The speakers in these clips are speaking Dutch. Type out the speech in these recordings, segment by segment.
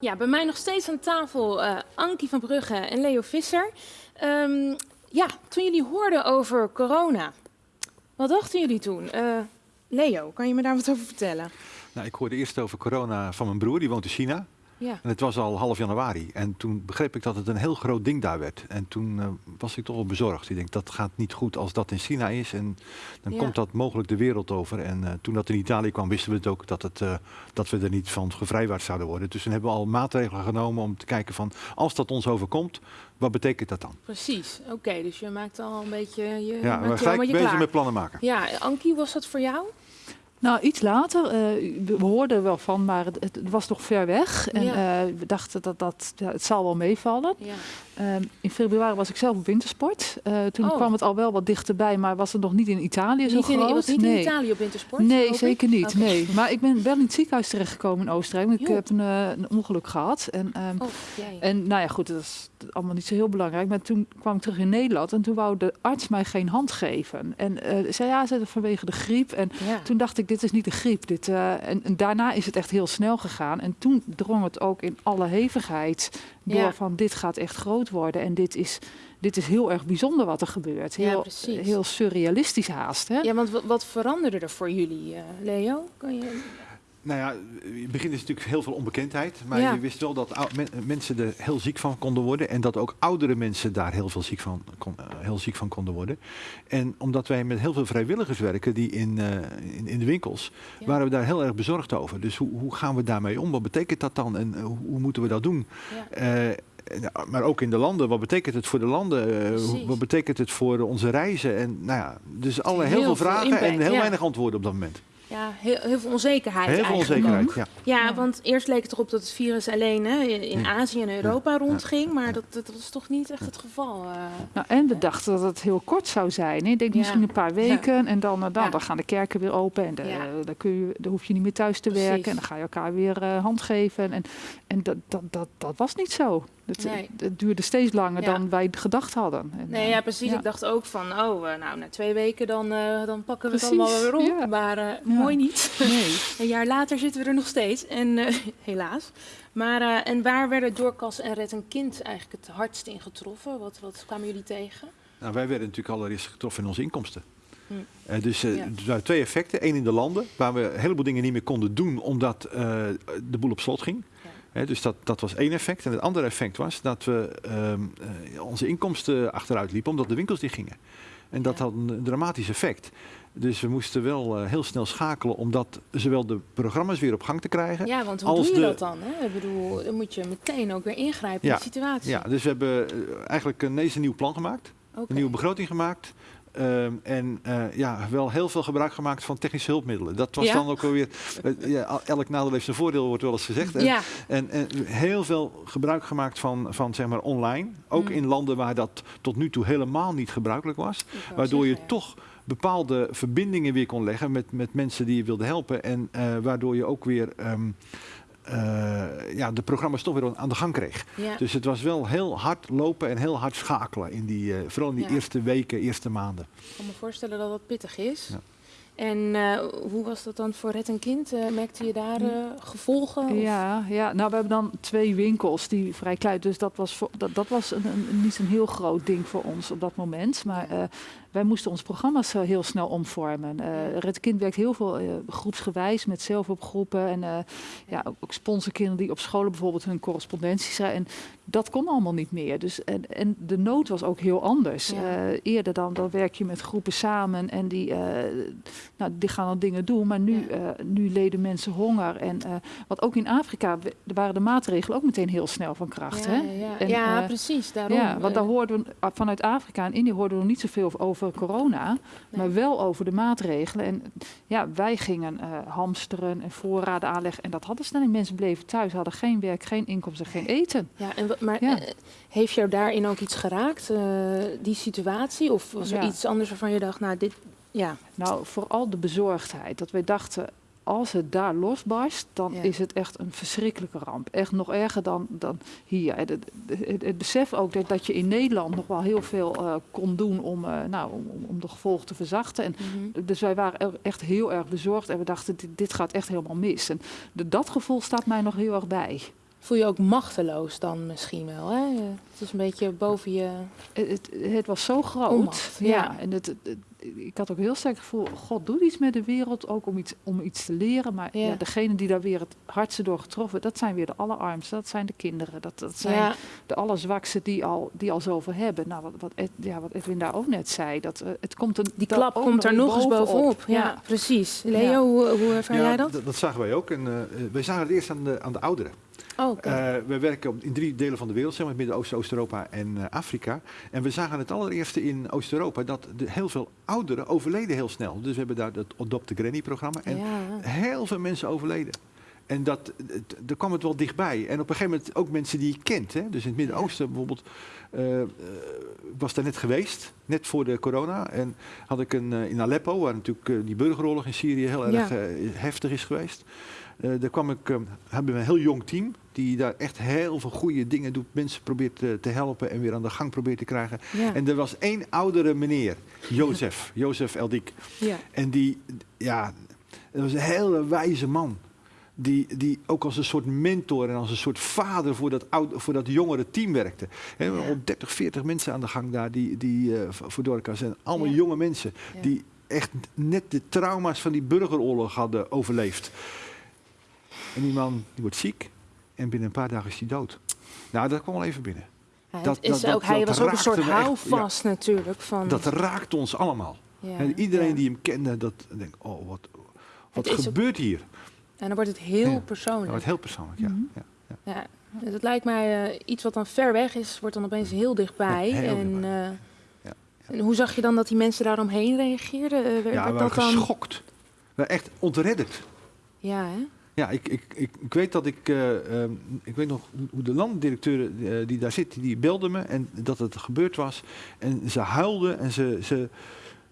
Ja, bij mij nog steeds aan tafel uh, Ankie van Brugge en Leo Visser. Um, ja, toen jullie hoorden over corona, wat dachten jullie toen? Uh, Leo, kan je me daar wat over vertellen? Nou, ik hoorde eerst over corona van mijn broer, die woont in China. Ja. En het was al half januari. En toen begreep ik dat het een heel groot ding daar werd. En toen uh, was ik toch wel bezorgd. Ik denk, dat gaat niet goed als dat in China is. En dan komt dat mogelijk de wereld over. En uh, toen dat in Italië kwam, wisten we het ook dat, het, uh, dat we er niet van gevrijwaard zouden worden. Dus toen hebben we al maatregelen genomen om te kijken van, als dat ons overkomt, wat betekent dat dan? Precies, oké. dus je maakt al een beetje je Ja, we zijn bezig met plannen maken. Ja, Ankie, was dat voor jou? Nou, iets later. Uh, we hoorden er wel van, maar het, het was nog ver weg. En ja. uh, we dachten dat, dat ja, het zal wel meevallen. Ja. Uh, in februari was ik zelf op wintersport. Uh, toen oh. kwam het al wel wat dichterbij, maar was het nog niet in Italië niet zo groot. In, was niet nee. in Italië op wintersport? Nee, zeker niet. Okay. Nee. Maar ik ben wel in het ziekenhuis terechtgekomen in Oostenrijk. Ik jo. heb een, een, ongeluk gehad. En, um, oh, en nou ja, goed, dat is allemaal niet zo heel belangrijk. Maar toen kwam ik terug in Nederland en toen wou de arts mij geen hand geven. En zei ja, ze vanwege de griep. En ja. toen dacht ik, dit is niet de griep. Dit, en, en daarna is het echt heel snel gegaan. En toen drong het ook in alle hevigheid door ja. van dit gaat echt groot worden en dit is, dit is heel erg bijzonder wat er gebeurt. Heel, ja, heel surrealistisch haast. Hè? Ja, want wat veranderde er voor jullie, uh, Leo? Kan je... Nou ja, in het begin is natuurlijk heel veel onbekendheid. Maar ja. je wist wel dat mensen er heel ziek van konden worden. En dat ook oudere mensen daar heel, veel ziek, van, kon, uh, heel ziek van konden worden. En omdat wij met heel veel vrijwilligers werken die in, uh, in, in, de winkels, ja. waren we daar heel erg bezorgd over. Dus hoe, hoe gaan we daarmee om? Wat betekent dat dan? En uh, hoe moeten we dat doen? Ja. maar ook in de landen, wat betekent het voor de landen? Wat betekent het voor onze reizen? En nou ja, dus alle, heel, heel veel vragen impact, en heel weinig antwoorden op dat moment. Ja, heel, heel veel onzekerheid Heel veel onzekerheid, ja. ja. ja. want eerst leek het erop dat het virus alleen hè, in Azië en Europa ja. rondging, maar dat, dat was toch niet echt het geval. Uh. Nou, en we dachten dat het heel kort zou zijn. Ik denk misschien een paar weken en dan, dan, dan gaan de kerken weer open en de, dan, kun je, dan hoef je niet meer thuis te Precies. werken en dan ga je elkaar weer uh, hand geven. En, en dat, dat, dat, dat was niet zo. Het, nee. het, duurde steeds langer ja. dan wij gedacht hadden. En, nee, ja, precies. Ja. Ik dacht ook van, oh, nou, na twee weken dan, uh, dan pakken we precies. het allemaal weer op. Ja. Maar uh, mooi niet. Nee. een jaar later zitten we er nog steeds. En uh, helaas. Maar, en waar werden Doorkas en Red een Kind eigenlijk het hardst in getroffen? Wat, wat kwamen jullie tegen? Nou, wij werden natuurlijk allereerst getroffen in onze inkomsten. Hm. Uh, dus uh, er waren twee effecten. Eén in de landen, waar we een heleboel dingen niet meer konden doen omdat uh, de boel op slot ging. He, dus dat, dat was één effect. En het andere effect was dat we um, uh, onze inkomsten achteruit liepen omdat de winkels dicht gingen. En dat had een dramatisch effect. Dus we moesten wel uh, heel snel schakelen om dat, zowel de programma's weer op gang te krijgen. Ja, want hoe doe je de... dat dan? Hè? Ik bedoel, dan moet je meteen ook weer ingrijpen ja, in de situatie. Ja, dus we hebben eigenlijk ineens een nieuw plan gemaakt. Okay. Een nieuwe begroting gemaakt. Um, en uh, ja, wel heel veel gebruik gemaakt van technische hulpmiddelen. Dat was ja? dan ook alweer. Uh, ja, elk nadeel heeft zijn voordeel, wordt wel eens gezegd. En, ja. en, en, heel veel gebruik gemaakt van, van zeg maar online. Ook mm. in landen waar dat tot nu toe helemaal niet gebruikelijk was. Waardoor zeggen, je toch bepaalde verbindingen weer kon leggen met, met mensen die je wilde helpen. En uh, waardoor je ook weer. Um, uh, ja, de programma's toch weer aan de gang kreeg. Ja. Dus het was wel heel hard lopen en heel hard schakelen. In die, uh, vooral in die ja. eerste weken, eerste maanden. Ik kan me voorstellen dat dat pittig is. Ja. En uh, hoe was dat dan voor Red en Kind? Uh, merkte je daar uh, gevolgen? Ja, ja, nou we hebben dan twee winkels die vrij klein, dus dat was, voor, dat, dat was een, een, niet een heel groot ding voor ons op dat moment. Maar wij moesten onze programma's heel snel omvormen. Red Kind werkt heel veel groepsgewijs met zelfhulpgroepen en ja, ook sponsorkinderen die op scholen bijvoorbeeld hun correspondentie schrijven. En dat kon allemaal niet meer. Dus, en, en de nood was ook heel anders. Ja. eerder dan, dan werk je met groepen samen en die nou, die gaan dan dingen doen, maar nu, ja. uh, nu leden mensen honger. En uh, wat ook in Afrika, waren de maatregelen ook meteen heel snel van kracht. Ja, hè? ja. En, ja uh, precies. Daarom. Ja, want daar hoorden we, vanuit Afrika en Indië hoorden we niet zoveel over corona, nee. maar wel over de maatregelen. En ja, wij gingen hamsteren en voorraden aanleggen. En dat hadden ze dan. Mensen bleven thuis, hadden geen werk, geen inkomsten, geen eten. Ja, en, maar heeft jou daarin ook iets geraakt, die situatie? Of was er iets anders waarvan je dacht, nou, dit, ja. Nou, vooral de bezorgdheid. Dat wij dachten, als het daar losbarst, dan ja. is het echt een verschrikkelijke ramp. Echt nog erger dan, dan hier. Het, het, het, het besef ook dat, dat, je in Nederland nog wel heel veel uh, kon doen om, uh, nou, om, om, de gevolgen te verzachten. En mm -hmm. Dus wij waren echt heel erg bezorgd en we dachten, dit, dit gaat echt helemaal mis. En de, dat gevoel staat mij nog heel erg bij. voel je ook machteloos dan misschien wel. Hè? Het is een beetje boven je. Het, het was zo groot. ja. en het, ik had ook heel sterk het gevoel, God doet iets met de wereld, ook om iets, om iets te leren. Maar ja. degene die daar weer het hardste door getroffen, dat zijn weer de allerarmsten, dat zijn de kinderen. Dat, dat zijn de allerzwakste die al, die al zoveel hebben. Nou, wat, wat, ja, wat Edwin daar ook net zei, dat, uh, het komt een, die klap komt er nog eens bovenop. Ja, precies. Leo, hoe, hoe ervaar jij dat? dat? zagen wij ook. En uh, wij zagen het eerst aan de, aan de ouderen. Oh, okay. uh, we werken in drie delen van de wereld, zeg maar, Midden-Oosten, Oost-Europa en uh, Afrika. En we zagen het allereerste in Oost-Europa dat de, heel veel ouderen overleden heel snel. Dus we hebben daar het Adopt the Granny-programma. En heel veel mensen overleden. En dat, daar kwam het wel dichtbij. En op een gegeven moment ook mensen die je kent. Hè? Dus in het Midden-Oosten bijvoorbeeld. Uh, was daar net geweest, net voor de corona. En had ik een in Aleppo, waar natuurlijk die burgeroorlog in Syrië heel erg heftig is geweest. Daar kwam ik, hebben we een heel jong team die daar echt heel veel goede dingen doet. Mensen probeert te, te helpen en weer aan de gang probeert te krijgen. En er was één oudere meneer, Jozef, Jozef Eldik. Ja. En die, ja, dat was een hele wijze man. Die, die ook als een soort mentor en als een soort vader voor dat, oude, voor dat jongere team werkte. He, ja. Al 30, 40 mensen aan de gang daar die, die uh, voor Dorca zijn. Allemaal jonge mensen die echt net de trauma's van die burgeroorlog hadden overleefd. En die man die wordt ziek. En binnen een paar dagen is hij dood. Nou, dat kwam wel even binnen. Hij, dat, is ook, hij was ook een soort houvast natuurlijk. Van... Dat raakt ons allemaal. en iedereen die hem kende, dat denkt, oh, wat, wat gebeurt hier? En dan wordt het heel persoonlijk. Dan wordt heel persoonlijk, ja. Mm ja. Het lijkt mij uh, iets wat dan ver weg is, wordt dan opeens heel dichtbij. Heel en, dichtbij. Uh, en hoe zag je dan dat die mensen daaromheen reageerden? Uh, werd, ja, we waren geschokt. We echt ontredderd. Ja, hè? Ja, ik, ik, ik, ik, weet dat ik, uh, um, ik weet nog hoe de landdirecteur uh, die daar zit, die belde me en dat het gebeurd was. En ze huilde en ze, ze,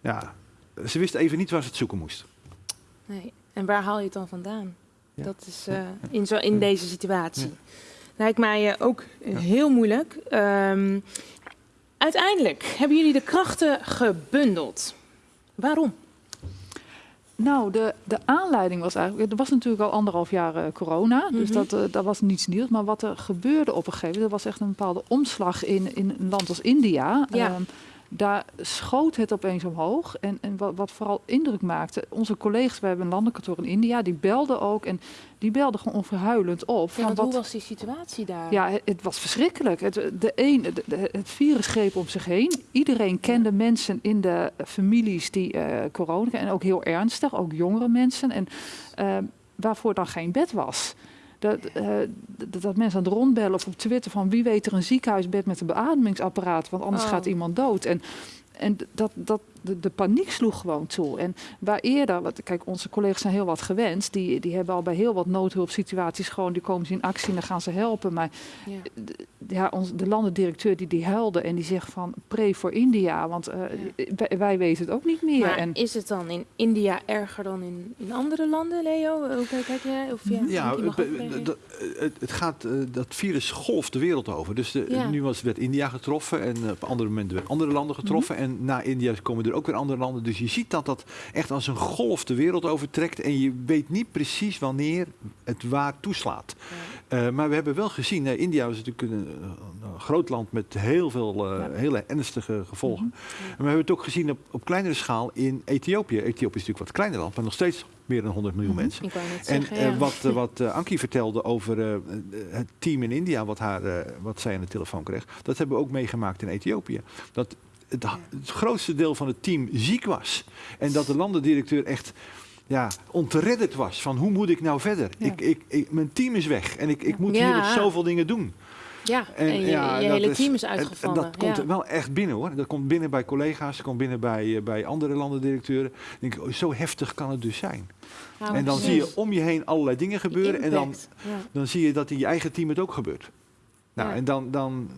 ja, ze wist even niet waar ze het zoeken moest. Nee, en waar haal je het dan vandaan? Ja. Dat is uh, in, zo, in deze situatie. Ja. Lijkt mij ook heel moeilijk. Um, uiteindelijk hebben jullie de krachten gebundeld. Waarom? Nou, de, de aanleiding was eigenlijk. Er was natuurlijk al anderhalf jaar uh, corona, dus mhm. dat, uh, dat was niets nieuws. Maar wat er gebeurde op een gegeven moment, er was echt een bepaalde omslag in, in een land als India. Ja. Um, daar schoot het opeens omhoog. En, en wat, wat, vooral indruk maakte, onze collega's, we hebben een landenkantoor in India, die belden ook. En die belden gewoon onverhuilend op. Ja, wat, hoe was die situatie daar? Ja, het, was verschrikkelijk. Het, de een, het virus greep om zich heen. Iedereen kende mensen in de families die uh, corona en ook heel ernstig, ook jongere mensen. En uh, waarvoor dan geen bed was. Dat, uh, dat, dat, mensen aan het rondbellen of op Twitter van wie weet er een ziekenhuisbed met een beademingsapparaat, want anders oh. gaat iemand dood. En, en dat, dat, de, de, paniek sloeg gewoon toe. En waar eerder, wat, kijk, onze collega's zijn heel wat gewend. Die, die hebben al bij heel wat noodhulpsituaties gewoon, die komen ze in actie en dan gaan ze helpen. Maar ja, de, ja onze, de landendirecteur die, die huilde en die zegt van pre voor India. Want uh, ja. wij, weten het ook niet meer. Maar en, is het dan in India erger dan in, in andere landen, Leo? Hoe kijk jij? Of ja, ja het, gaat, uh, dat virus golft de wereld over. Dus de, nu was, werd India getroffen en op andere momenten werden andere landen getroffen. Mm -hmm. En na India komen er ook weer andere landen. Dus je ziet dat dat echt als een golf de wereld overtrekt. En je weet niet precies wanneer het waar toeslaat. Ja. Uh, maar we hebben wel gezien, uh, India is natuurlijk een, een, groot land met heel veel uh, ja. hele ernstige gevolgen. Mm -hmm. ja. En we hebben het ook gezien op, op kleinere schaal in Ethiopië. Ethiopië is natuurlijk wat kleiner land, maar nog steeds meer dan 100 miljoen -hmm. mensen. En zeggen, ja. wat, wat uh, Ankie vertelde over het team in India, wat, haar, wat zij aan de telefoon kreeg, dat hebben we ook meegemaakt in Ethiopië. Dat het, het, grootste deel van het team ziek was. En dat de landendirecteur echt ja, ontredderd was van hoe moet ik nou verder? Ja. Ik, ik, ik, mijn team is weg en ik, ik moet ja. hier nog zoveel dingen doen. Ja, en, en je, ja, je hele is, team is uitgevallen. dat komt wel echt binnen hoor. Dat komt binnen bij collega's, dat komt binnen bij, bij andere landendirecteuren. Denk ik, oh, zo heftig kan het dus zijn. Nou, en dan precies. zie je om je heen allerlei dingen gebeuren. En dan, dan zie je dat in je eigen team het ook gebeurt. Nou, ja. en dan, dan,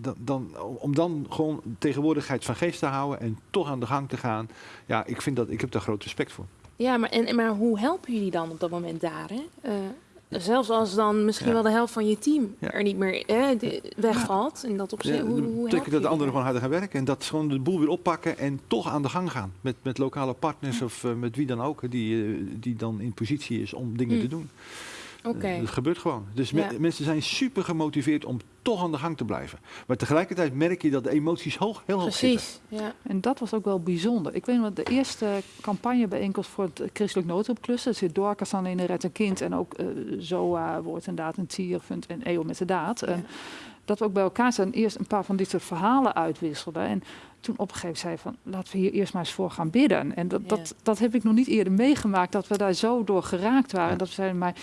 dan, dan, om dan gewoon tegenwoordigheid van geest te houden en toch aan de gang te gaan. Ja, ik vind dat, ik heb daar groot respect voor. Ja, maar, en, maar hoe helpen jullie dan op dat moment daar? Hè? Uh, zelfs als dan misschien ja. wel de helft van je team ja. er niet meer eh, wegvalt. En dat op zich, hoe, hoe betekent dat de anderen gewoon harder gaan werken. En dat gewoon de boel weer oppakken en toch aan de gang gaan. Met, met lokale partners of uh, met wie dan ook. Die, uh, die dan in positie is om dingen mm. te doen. Okay. Dat gebeurt gewoon. Dus mensen zijn super gemotiveerd om toch aan de gang te blijven. Maar tegelijkertijd merk je dat de emoties hoog, heel hoog Precies, ja. En dat was ook wel bijzonder. Ik weet nog, de eerste campagnebijeenkomst voor het christelijk noodhulpklussen, dat zit Dorcas aan in de Red een Kind en ook uh, ZOA, Woord en Daad en Tierfund en EO met de Daad. En dat we ook bij elkaar zijn eerst een paar van dit soort verhalen uitwisselden. En toen op een gegeven moment zei van laten we hier eerst maar eens voor gaan bidden. En dat, dat, dat heb ik nog niet eerder meegemaakt, dat we daar zo door geraakt waren. Dat we zeiden, maar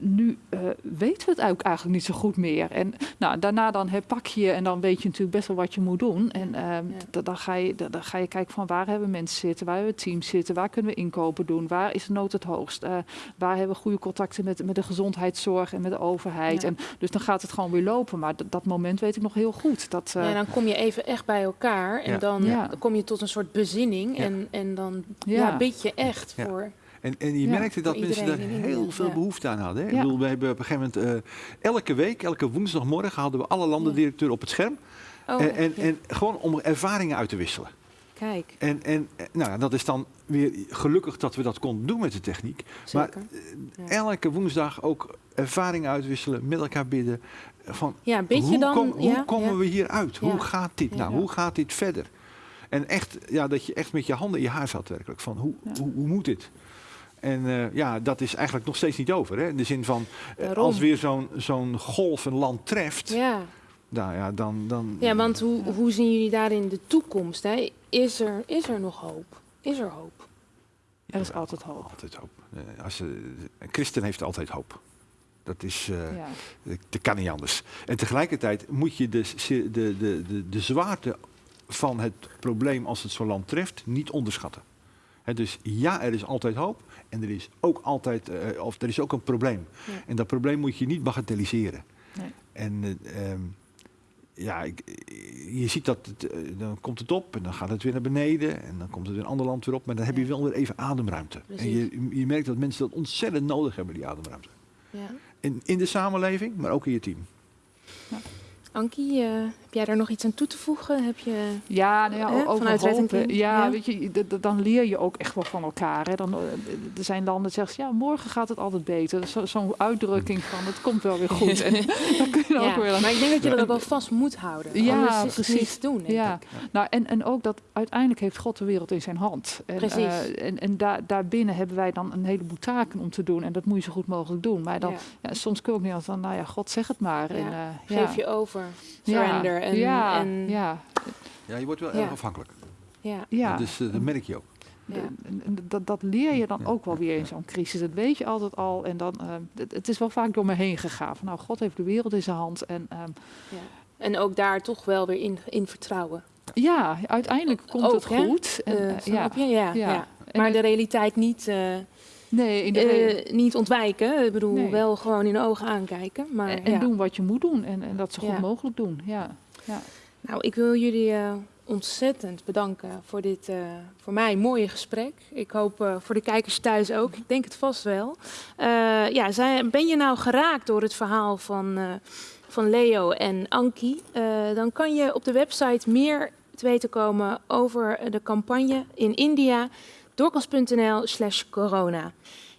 nu uh, weten we het ook eigenlijk niet zo goed meer. En nou, daarna dan herpak je en dan weet je natuurlijk best wel wat je moet doen. En uh, dan, ga je, dan, ga je kijken van waar hebben mensen zitten, waar hebben we teams zitten, waar kunnen we inkopen doen, waar is de nood het hoogst, uh, waar hebben we goede contacten met, met de gezondheidszorg en met de overheid. En dus dan gaat het gewoon weer lopen. Maar dat moment weet ik nog heel goed. Dat, ja, dan kom je even echt bij elkaar en dan, dan, kom je tot een soort bezinning en, en dan ja. bid je echt voor en, en je merkte dat mensen daar heel veel behoefte aan hadden. Hè? Ik bedoel, we hebben op een gegeven moment uh, elke week, elke woensdagmorgen hadden we alle landendirecteuren op het scherm. Oh, en, en, en, gewoon om ervaringen uit te wisselen. Kijk. En, en nou, dat is dan weer gelukkig dat we dat konden doen met de techniek. Zeker. Maar uh, elke woensdag ook ervaringen uitwisselen, met elkaar bidden. Van, ja, hoe, dan, kom, hoe komen we hier uit? Hoe gaat dit nou? Hoe gaat dit verder? En echt, ja, dat je echt met je handen in je haar zat werkelijk. Van hoe, hoe, hoe moet dit? En uh, ja, dat is eigenlijk nog steeds niet over. Hè? In de zin van, uh, als weer zo'n zo'n golf een land treft, ja. Nou, ja, dan, dan... Ja, want hoe, hoe zien jullie daarin de toekomst? Hè? Is, er, is er nog hoop? Is er hoop? Er is altijd hoop. Altijd hoop. Uh, als, een christen heeft altijd hoop. Dat is, ja. dat kan niet anders. En tegelijkertijd moet je de, de, de, de, de zwaarte van het probleem als het zo'n land treft niet onderschatten. dus ja, er is altijd hoop. En er is ook altijd, uh, of er is ook een probleem. En dat probleem moet je niet bagatelliseren. Nee. En uh, um, ja, ik, je ziet dat, het, dan komt het op en dan gaat het weer naar beneden. En dan komt het in een ander land weer op. Maar dan heb je wel weer even ademruimte. Precies. En je, je merkt dat mensen dat ontzettend nodig hebben, die ademruimte. Ja. In, in de samenleving, maar ook in je team. Ja. Ankie, uh, heb jij daar nog iets aan toe te voegen? Heb je, ja, nou ja, over vanuit Ja, ja, weet je, dan leer je ook echt wel van elkaar. Hè. Dan, eh, er zijn landen die zeggen, ja, morgen gaat het altijd beter. Zo'n zo uitdrukking van, het komt wel weer goed. en, dan kun je ja, ook weer maar ik denk dat je dat ook wel vast moet houden. Ja, is precies. Het doen, ja. Nou, en, en ook dat uiteindelijk heeft God de wereld in zijn hand. En, precies. Uh, en en daar, daarbinnen hebben wij dan een heleboel taken om te doen. En dat moet je zo goed mogelijk doen. Maar dan, ja. soms kun je ook niet als dan, nou ja, God zeg het maar. En, Geef je over, surrender. En, ja, en ja. ja, je wordt wel erg afhankelijk. Ja. ja. Dus uh, dat merk je ook. Ja. Dat, dat leer je dan ook wel weer in zo'n crisis. Dat weet je altijd al. En dan, uh, het, het, is wel vaak door me heen gegaan. Van, nou, God heeft de wereld in zijn hand. En, um, ja. en ook daar toch wel weer in, in vertrouwen. Ja, uiteindelijk komt ook, het goed. En, uh, ja. Je? Ja, ja. Maar de realiteit niet, nee, in de niet ontwijken. Ik bedoel, nee. wel gewoon in de ogen aankijken. Maar, en, en doen wat je moet doen. En, en dat zo goed mogelijk doen. Ja. Ja. Nou, ik wil jullie uh, ontzettend bedanken voor dit uh, voor mij mooie gesprek. Ik hoop uh, voor de kijkers thuis ook. Ik denk het vast wel. ja, zijn, ben je nou geraakt door het verhaal van, van Leo en Anki? dan kan je op de website meer te weten komen over de campagne in India. doorkans.nl slash corona.